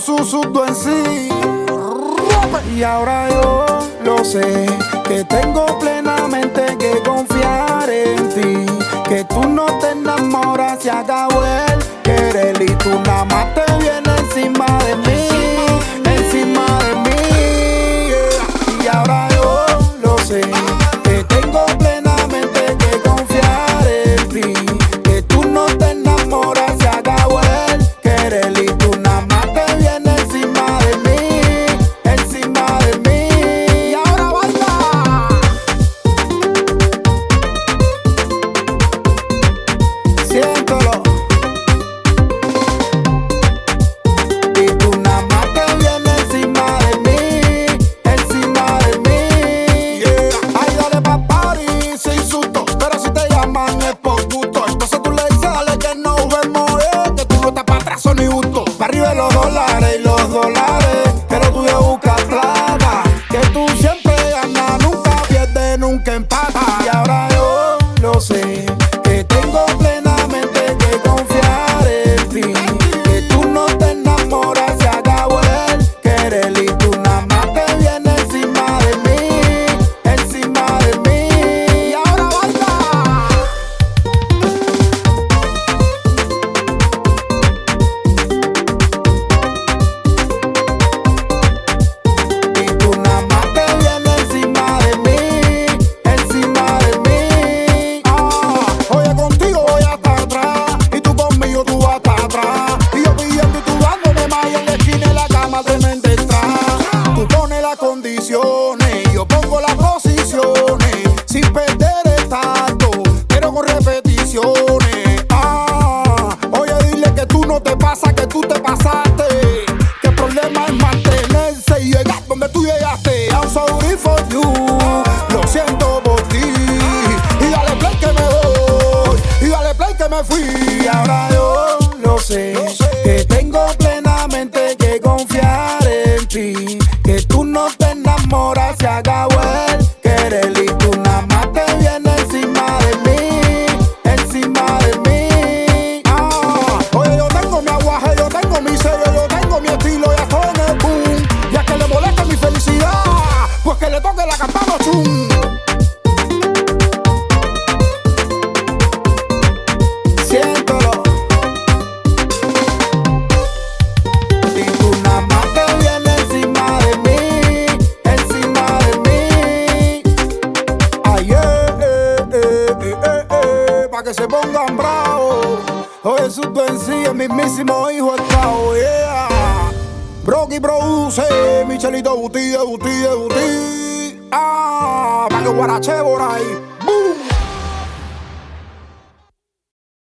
Su, en sí. Y ahora yo lo sé, que tengo plenamente que confiar en ti. Que tú no te enamoras, se acabó el querer y tú nada más te vienes encima de mí. 12. Y ahora yo lo sé, que tengo plenamente que confiar en ti. Que tú no te enamoras, se acabó el querer y tú nada más te vienes encima de mí, encima de mí. Ah, oye, yo tengo mi aguaje, yo tengo mi sello, yo tengo mi estilo, ya estoy en el boom. Y a que le molesta mi felicidad, pues que le toque la campana que se pongan bravos. Oye, su tú en sí, el mismísimo hijo cabo, yeah. Brocky produce, Michelito Buti, Buti, Buti. Ah, pa' que guarache por ahí.